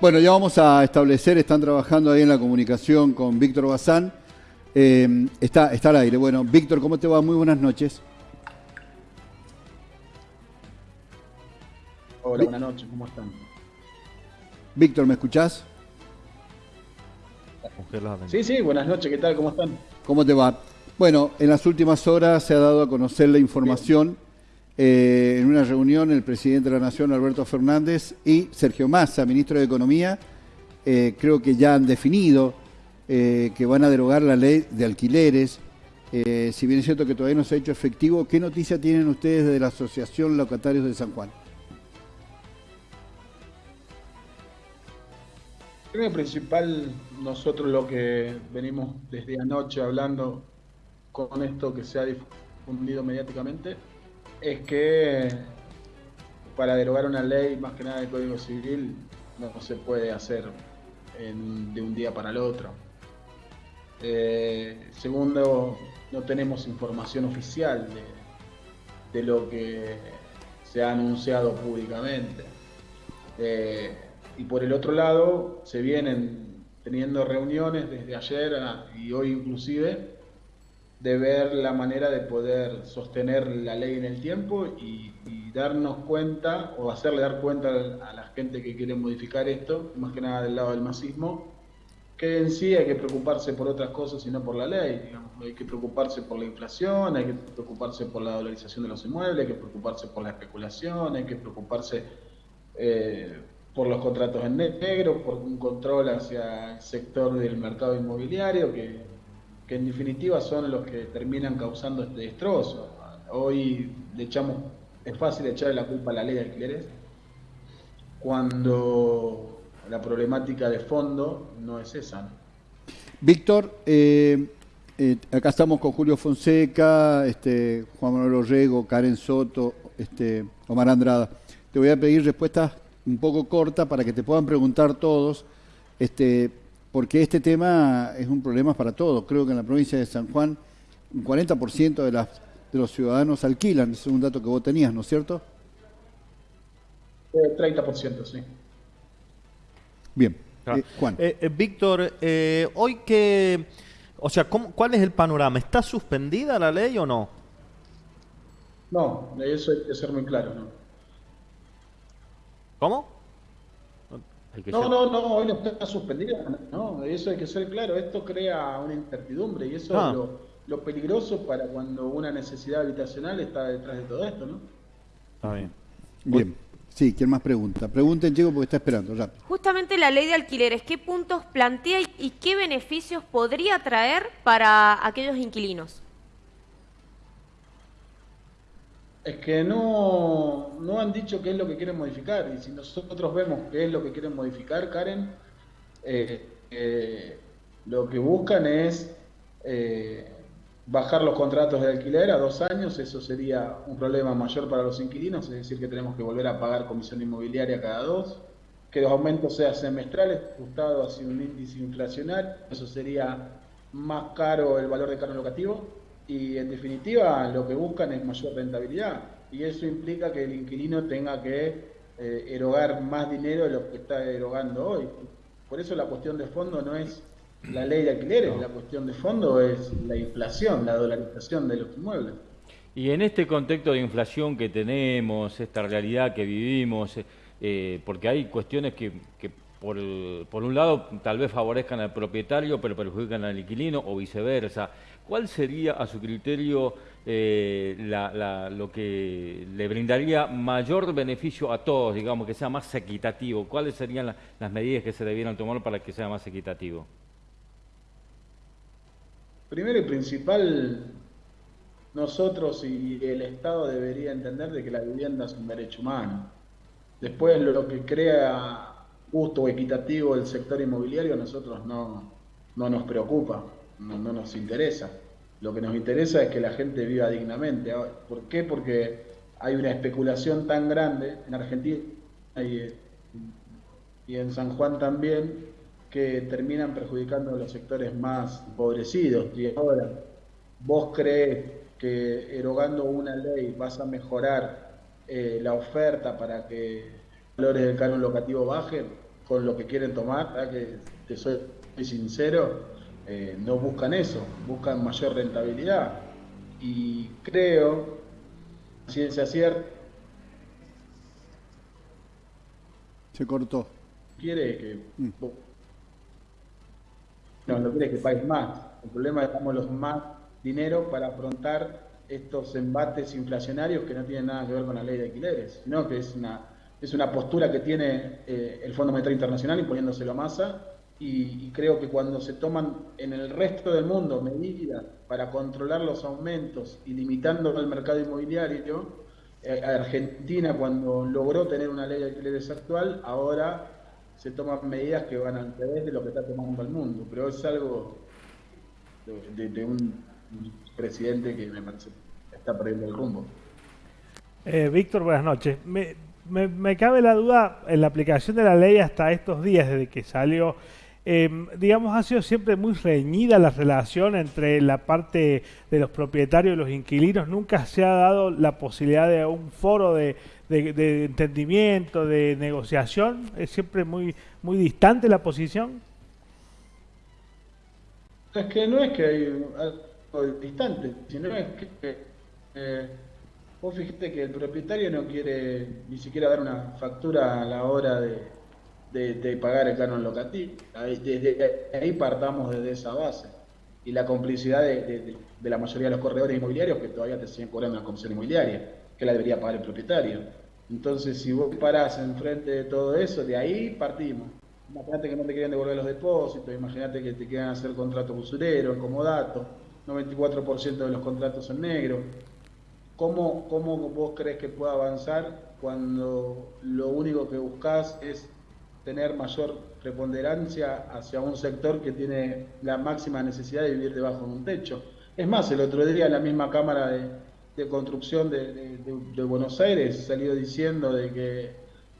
Bueno, ya vamos a establecer, están trabajando ahí en la comunicación con Víctor Bazán. Eh, está, está al aire. Bueno, Víctor, ¿cómo te va? Muy buenas noches. Hola, buenas noches, ¿cómo están? Víctor, ¿me escuchás? Sí, sí, buenas noches, ¿qué tal? ¿Cómo están? ¿Cómo te va? Bueno, en las últimas horas se ha dado a conocer la información eh, en una reunión el presidente de la Nación, Alberto Fernández, y Sergio Massa, ministro de Economía, eh, creo que ya han definido eh, que van a derogar la ley de alquileres. si bien es cierto que todavía no se ha hecho efectivo, ¿qué noticia tienen ustedes de la Asociación Locatarios de San Juan? Primero principal, nosotros lo que venimos desde anoche hablando con esto que se ha difundido mediáticamente, es que para derogar una ley, más que nada del Código Civil, no se puede hacer de un día para el otro. Eh, segundo, no tenemos información oficial de, lo que se ha anunciado públicamente. Eh, y por el otro lado, se vienen teniendo reuniones desde ayer y hoy inclusive de ver la manera de poder sostener la ley en el tiempo y, darnos cuenta o hacerle dar cuenta a la gente que quiere modificar esto, más que nada del lado del masismo, que en sí hay que preocuparse por otras cosas y no por la ley. Digamos. Hay que preocuparse por la inflación, hay que preocuparse por la dolarización de los inmuebles, hay que preocuparse por la especulación, hay que preocuparse eh, por los contratos en negro, por un control hacia el sector del mercado inmobiliario que que en definitiva son los que terminan causando este destrozo. Hoy le echamos, es fácil echarle la culpa a la ley de alquileres cuando la problemática de fondo no es esa. Víctor, eh, eh, acá estamos con Julio Fonseca, este, Juan Manuel Orrego, Karen Soto, este, Omar Andrada. Te voy a pedir respuestas un poco cortas para que te puedan preguntar todos. Este, porque este tema es un problema para todos. Creo que en la provincia de San Juan un 40% de, las, de los ciudadanos alquilan, es un dato que vos tenías, ¿no es cierto? 30%, sí. Bien. Eh, Juan. Eh, eh, Víctor, hoy que, o sea, ¿cuál es el panorama? ¿Está suspendida la ley o no? No, de eso hay que ser muy claro, ¿no? ¿Cómo? No, no, no, hoy no está suspendida. No, eso hay que ser claro. Esto crea una incertidumbre y eso es ah. lo, peligroso para cuando una necesidad habitacional está detrás de todo esto, ¿no? Está bien. Bien. Sí, ¿quién más pregunta? Pregunten, chico, porque está esperando. Rápido. Justamente la ley de alquileres, ¿qué puntos plantea y qué beneficios podría traer para aquellos inquilinos? Es que no, no han dicho qué es lo que quieren modificar. Y si nosotros vemos qué es lo que quieren modificar, Karen, eh, eh, lo que buscan es eh, bajar los contratos de alquiler a dos años. Eso sería un problema mayor para los inquilinos, es decir, que tenemos que volver a pagar comisión inmobiliaria cada dos. Que los aumentos sean semestrales, ajustado hacia un índice inflacional. Eso sería más caro el valor de cargo locativo y en definitiva lo que buscan es mayor rentabilidad y eso implica que el inquilino tenga que eh, erogar más dinero de lo que está erogando hoy. Por eso la cuestión de fondo no es la ley de alquileres, la cuestión de fondo es la inflación, la dolarización de los inmuebles. Y en este contexto de inflación que tenemos, esta realidad que vivimos, eh, porque hay cuestiones que, que por, por, un lado tal vez favorezcan al propietario pero perjudican al inquilino o viceversa. ¿Cuál sería, a su criterio, eh, lo que le brindaría mayor beneficio a todos, digamos, que sea más equitativo? ¿Cuáles serían las medidas que se debieran tomar para que sea más equitativo? Primero y principal, nosotros y el Estado debería entender de que la vivienda es un derecho humano. Después lo que crea justo o equitativo el sector inmobiliario a nosotros no, no nos preocupa no, no, nos interesa. Lo que nos interesa es que la gente viva dignamente. ¿Por qué? Porque hay una especulación tan grande en Argentina y, en San Juan también que terminan perjudicando a los sectores más empobrecidos. Y ahora, ¿vos crees que erogando una ley vas a mejorar eh, la oferta para que los valores del canon locativo bajen? Con lo que quieren tomar, que te soy sincero, eh, no buscan eso, buscan mayor rentabilidad. Y creo, ciencia cierta, se cortó. Quiere que mm. no, no quiere que pagues más. El problema es que damos los más dinero para afrontar estos embates inflacionarios que no tienen nada que ver con la ley de alquileres, sino que es una, es una postura que tiene eh, el Fondo Monetario Internacional imponiéndoselo a masa y, creo que cuando se toman en el resto del mundo medidas para controlar los aumentos y limitando el mercado inmobiliario, eh, Argentina cuando logró tener una ley de alquileres actual, ahora se toman medidas que van al revés de lo que está tomando el mundo, pero es algo de un presidente que me parece está perdiendo el rumbo. Eh, Víctor, buenas noches. Me, cabe la duda en la aplicación de la ley hasta estos días, desde que salió. Em, digamos, ha sido siempre muy reñida la relación entre la parte de los propietarios y los inquilinos. Nunca se ha dado la posibilidad de un foro de, entendimiento, de negociación. Es siempre muy, muy distante la posición. Es que no es que hay distante, sino es que eh, vos fíjate que el propietario no quiere ni siquiera dar una factura a la hora de, pagar el canon locativo. desde ahí partamos desde esa base. Y la complicidad de, la mayoría de los corredores inmobiliarios que todavía te siguen cobrando una comisión inmobiliaria, que la debería pagar el propietario. Entonces, si vos parás enfrente de todo eso, de ahí partimos. Imagínate que no te quieren devolver los depósitos, imagínate que te quieran hacer contratos usureros, como datos 94% de los contratos son negros. ¿Cómo, ¿Cómo vos crees que pueda avanzar cuando lo único que buscas es tener mayor preponderancia hacia un sector que tiene la máxima necesidad de vivir debajo de un techo? Es más, el otro día la misma Cámara de, Construcción de, Buenos Aires salió diciendo de que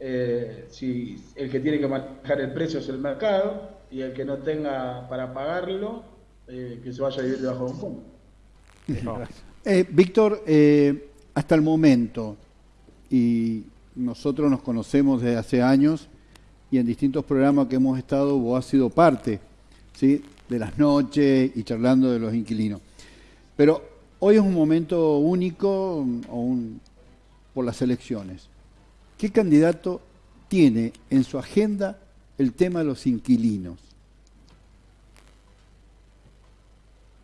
eh, si el que tiene que manejar el precio es el mercado y el que no tenga para pagarlo eh, que se vaya a vivir debajo de un puente. Eh, Víctor, eh, hasta el momento, y nosotros nos conocemos desde hace años, y en distintos programas que hemos estado, vos has sido parte ¿sí? de las noches y charlando de los inquilinos. Pero hoy es un momento único por las elecciones. ¿Qué candidato tiene en su agenda el tema de los inquilinos?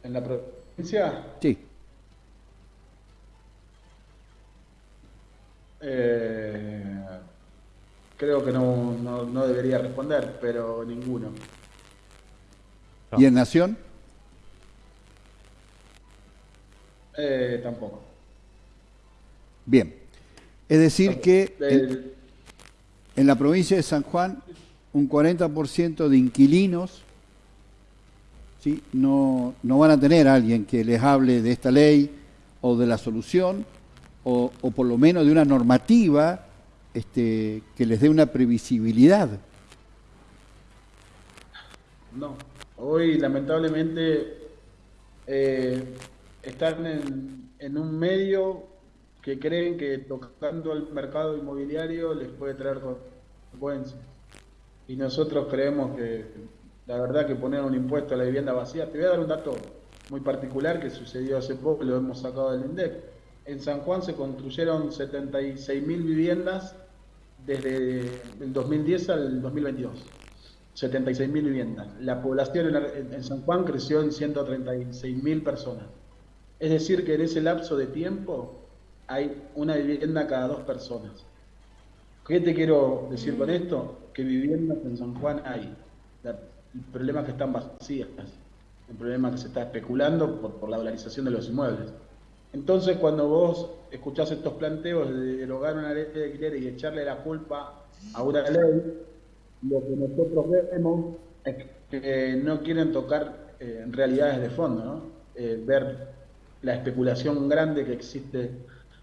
en la provincia? Sí. Eh, creo que no, no, debería responder, pero ninguno. ¿Y en Nación? Eh, tampoco. Bien. Es decir que en, en la provincia de San Juan un 40% de inquilinos ¿sí? no, no van a tener a alguien que les hable de esta ley o de la solución o, por lo menos de una normativa este, que les dé una previsibilidad. No, hoy lamentablemente eh, están en, en, un medio que creen que tocando el mercado inmobiliario les puede traer consecuencias. Y nosotros creemos que la verdad que poner un impuesto a la vivienda vacía, te voy a dar un dato muy particular que sucedió hace poco, lo hemos sacado del INDEC. En San Juan se construyeron 76.000 viviendas desde el 2010 al 2022. 76.000 viviendas. La población en, San Juan creció en 136.000 personas. Es decir, que en ese lapso de tiempo hay una vivienda cada dos personas. ¿Qué te quiero decir con esto? Que viviendas en San Juan hay. El problema es que están vacías. El problema es que se está especulando por, la dolarización de los inmuebles. Entonces, cuando vos escuchás estos planteos de derogar una ley de alquiler y echarle la culpa a una ley, lo que nosotros vemos es que no quieren tocar eh, realidades de fondo, ¿no? Eh, ver la especulación grande que existe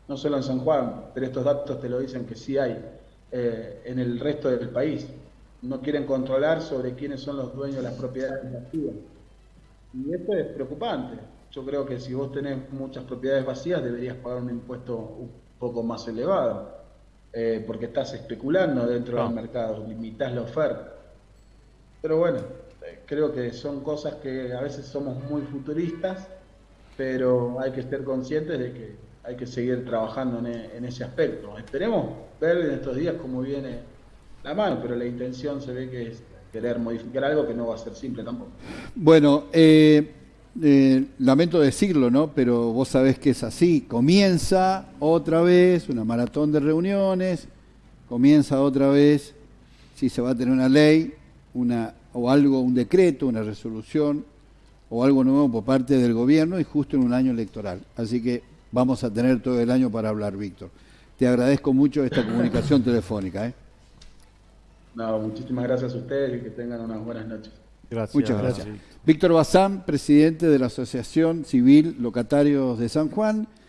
no solo en San Juan, pero estos datos te lo dicen que sí hay eh, en el resto del país no quieren controlar sobre quiénes son los dueños de las propiedades vacías. Y esto es preocupante. Yo creo que si vos tenés muchas propiedades vacías deberías pagar un impuesto un poco más elevado. eh, porque estás especulando dentro Claro. del mercado, limitas la oferta. Pero bueno, eh, creo que son cosas que a veces somos muy futuristas, pero hay que estar conscientes de que hay que seguir trabajando en, e- en ese aspecto. Esperemos ver en estos días cómo viene la mano, pero la intención se ve que es querer modificar algo que no va a ser simple tampoco. Bueno, eh, eh, lamento decirlo, ¿no? Pero vos sabés que es así. Comienza otra vez una maratón de reuniones, comienza otra vez si se va a tener una ley, una o algo, un decreto, una resolución o algo nuevo por parte del gobierno y justo en un año electoral. Así que vamos a tener todo el año para hablar, Víctor. Te agradezco mucho esta comunicación telefónica. ¿eh? No, muchísimas gracias a ustedes y que tengan unas buenas noches. Gracias. Muchas gracias. Víctor Bazán, presidente de la Asociación Civil Locatarios de San Juan,